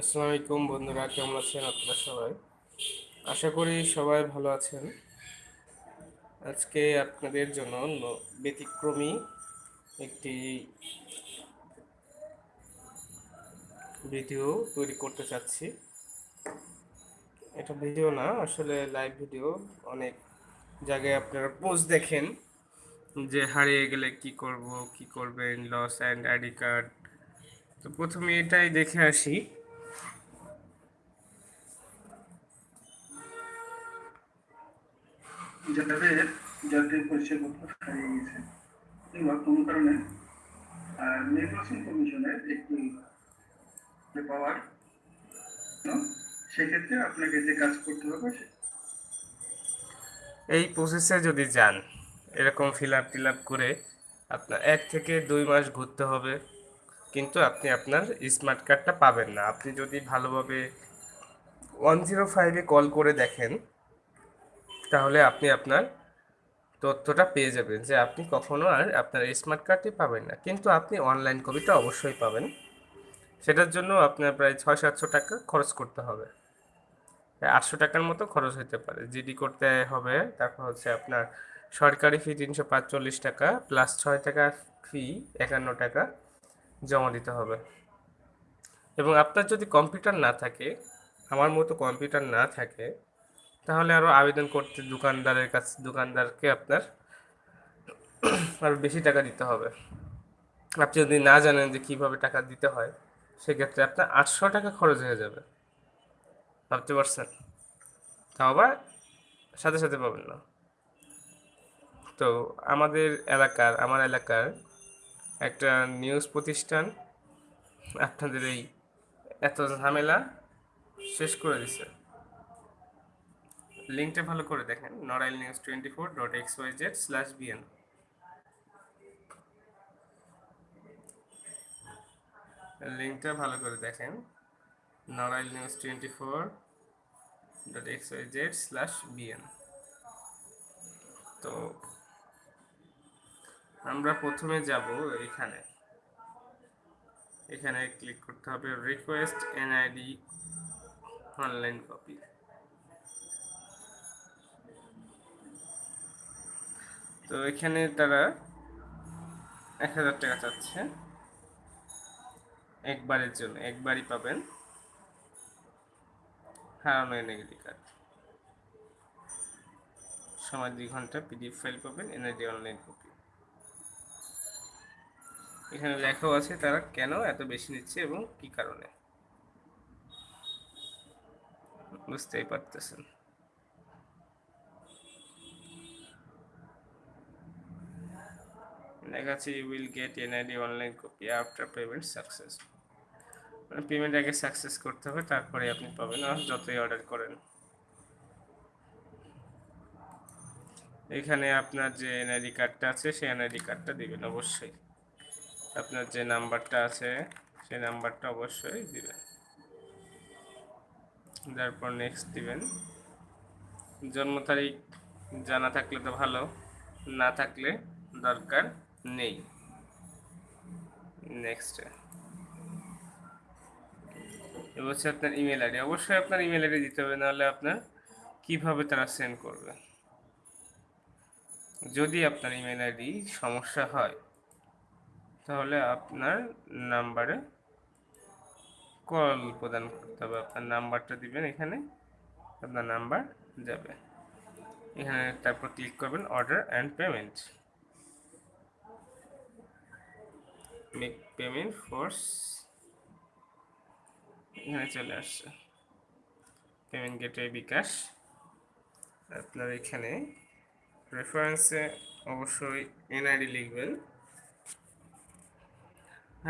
আসসালামু আলাইকুম বন্ধুরা, কেমন আছেন আপনারা সবাই? আশা করি সবাই ভালো আছেন। আজকে আপনাদের জন্য ব্যতিক্রমী একটি ভিডিও তৈরি করতে চাচ্ছি। এটা ভিডিও না, আসলে লাইভ ভিডিও। অনেক জায়গায় আপনারা পোস্ট দেখেন যে হারিয়ে গেলে কি করব, কি করবেন লস অ্যান্ড আইডি কার্ড তো প্রথমে এটাই দেখে আসি। যাদের জাতীয় পরিচয়পত্র হারিয়ে গেছে কিংবা কোনো কারণে নির্বাচন কমিশনের একটি পাওয়ার সেক্ষেত্রে আপনাকে যে কাজ করতে হবে এই প্রসেসে যদি যান, এরকম ফিল আপ টিল আপ করে আপনার এক থেকে দুই মাস ঘুরতে হবে, কিন্তু আপনি আপনার স্মার্ট কার্ডটা পাবেন না। আপনি যদি ভালোভাবে ওয়ান জিরো ফাইভে কল করে দেখেন তাহলে আপনি আপনার তথ্যটা পেয়ে যাবেন যে আপনি কখনো আর আপনার স্মার্ট কার্ডটি পাবেন না। কিন্তু আপনি অনলাইন কপিটা অবশ্যই পাবেন। সেটার জন্য আপনার প্রায় ছয় সাতশো টাকা খরচ করতে হবে। আটশো টাকার মতো খরচ হতে পারে। জিডি করতে হবে, তারপর হচ্ছে আপনার সরকারি ফি তিনশো পাঁচচল্লিশ টাকা প্লাস ছয় টাকা ফি একান্ন টাকা জমা দিতে হবে। এবং আপনার যদি কম্পিউটার না থাকে, আমার মতো কম্পিউটার না থাকে তাহলে আরও আবেদন করতে দোকানদারের কাছে, দোকানদারকে আপনার আরও বেশি টাকা দিতে হবে। আপনি যদি না জানেন যে কীভাবে টাকা দিতে হয়, সেক্ষেত্রে আপনার আটশো টাকা খরচ হয়ে যাবে। ভাবতে পারছেন? তাও আবার সাথে সাথে পাবেন না। তো আমাদের এলাকার, আমার এলাকার একটা নিউজ প্রতিষ্ঠান আপনাদের এই এত ঝামেলা শেষ করে দিছে। লিঙ্কটা ভালো করে দেখেন Narail news twenty four dot X Y Z slash BN লিঙ্কটা ভালো করে দেখেন Narail news twenty four dot X Y Z slash BN তো আমরা প্রথমে যাব এখানে। এখানে ক্লিক করতে হবে রিকোয়েস্ট এনআইডি অনলাইন কপি তো এখানে তারা এক হাজার টাকা চাচ্ছে। একবারের জন্য, একবারই পাবেন। হারানো এনআইডি কার্ড। সময় দুই ঘণ্টা, পিডিএফ ফাইল পাবেন, এনআইডি অনলাইন কপি। এখানে লেখাও আছে তারা কেন এত বেশি নিচ্ছে এবং কি কারণে। বুঝতেই পারতেছেন। লেখা আছে you will get N NID online copy after payment success মানে পেমেন্ট আগে সাকসেস করতে হবে, তারপরে আপনি পাবেন যতই অর্ডার করেন। এখানে আপনার যে এনআইডি কার্ডটা আছে, সেই এনআইডি কার্ডটা দিবেন অবশ্যই। আপনার যে নাম্বারটা আছে, সেই নাম্বারটা অবশ্যই দিবেন। তারপর নেক্সট দিবেন। জন্ম তারিখ জানা থাকলে তো ভালো, না থাকলে দরকার। নেই। নেক্সট এবার হচ্ছে আপনার ইমেল আইডি অবশ্যই আপনার ইমেল আইডি দিতে হবে, নাহলে আপনার কীভাবে তারা সেন্ড করবে। যদি আপনার ইমেল আইডি সমস্যা হয়, তাহলে আপনার নাম্বারে কল প্রদান করতে হবে। আপনার নাম্বারটা দিবেন এখানে, আপনার নাম্বার যাবে। এখানে তারপর ক্লিক করবেন order and payment make payment force এখানে চলে আসছে। Payment gateway bKash. আপনার এখানে রেফারেন্সে অবশ্যই এনআইডি লিখবেন।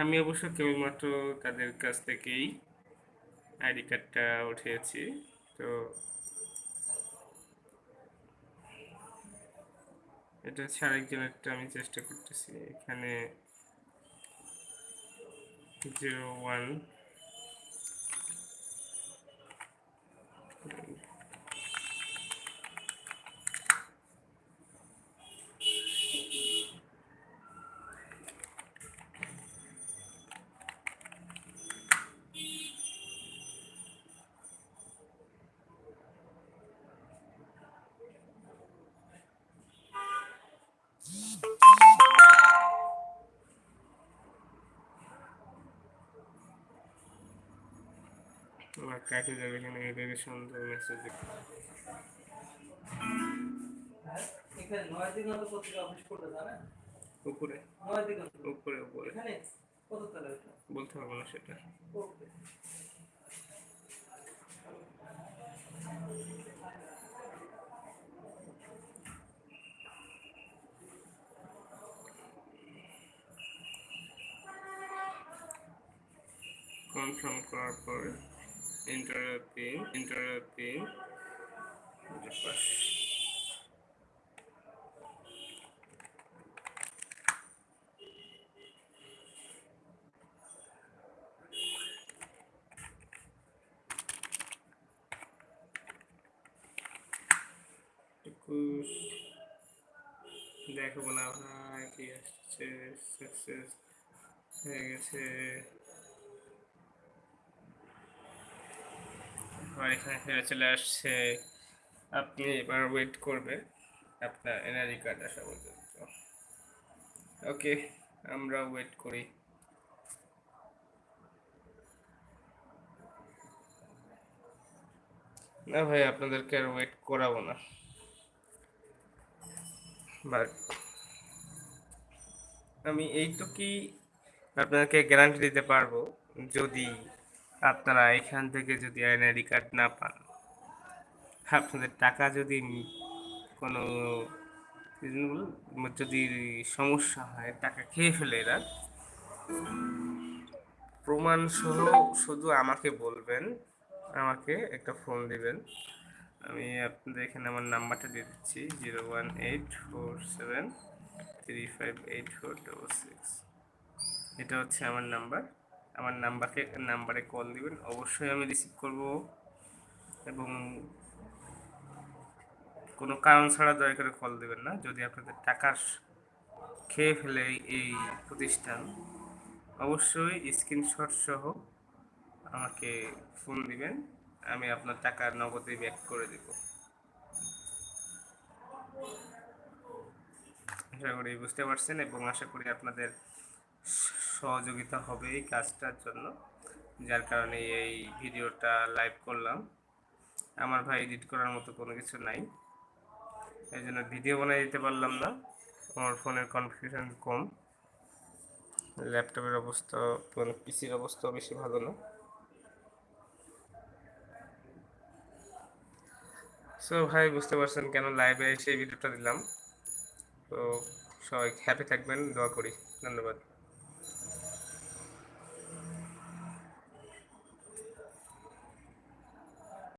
আমি অবশ্য কেবলমাত্র তাদের কাছ থেকেই আইডি কার্ডটা উঠিয়েছি, তো এটা হচ্ছে আরেকজনেরটা আমি চেষ্টা করতেছি। এখানে জিরো ওয়ান কাকে যাবে কিনা এটাকে সুন্দর মেসেজ এখানে উপরে। উপরে উপরে। এখানে? বলতে পারব না সেটা। কনফার্ম করার পরে। Interview pin interview pin pass একুশ দেখো না ভাই কি আসছে সাকসেস হয়ে গেছে আমার এখানে ফিরে চলে আসছে। আপনি এবার ওয়েট করবেন আপনার এনআরই কার্ড আসা পর্যন্ত। ওকে আমরা ওয়েট করি। না ভাই, আপনাদেরকে আর ওয়েট করাবো না। বাট আমি এইটুকুই আপনাকে গ্যারান্টি দিতে পারব, যদি আপনারা এখান থেকে যদি এনআইডি কার্ড না পান, আপনাদের টাকা যদি কোনো, যদি সমস্যা হয়, টাকা খেয়ে ফেলে এরা। প্রমাণ সহ শুধু আমাকে বলবেন, আমাকে একটা ফোন দিবেন। আমি আপনাদের এখানে আমার নাম্বারটা দিয়ে দিচ্ছি, zero one eight four seven three five eight four double six. এটা হচ্ছে আমার নাম্বার। আমার নাম্বারকে, নাম্বারে কল দিবেন। অবশ্যই আমি রিসিভ করব। এবং কোনো কারণ ছাড়া দয়া করে কল দেবেন না। যদি আপনাদের টাকা খেয়ে ফেলে এই প্রতিষ্ঠান, অবশ্যই স্ক্রিনশট সহ আমাকে ফোন দিবেন। আমি আপনার টাকা নগদে ব্যাক করে দেব। আশা করি বুঝতে পারছেন এবং আশা করি আপনাদের সহযোগিতা হবে এই কাজটার জন্য, যার কারণে এই ভিডিওটা লাইভ করলাম। আমার ভাই এডিট করার মতো কোনো কিছু নাই, এই জন্য ভিডিও বানিয়ে দিতে পারলাম না। আমার ফোনের কনফিউশন কম ল্যাপটপের অবস্থা মানে পিসির অবস্থা বেশি ভালো না। সো ভাই, বুঝতে পারছেন কেন লাইভে এসে ভিডিওটা দিলাম। তো সবাই হ্যাপি থাকবেন, দোয়া করি। ধন্যবাদ।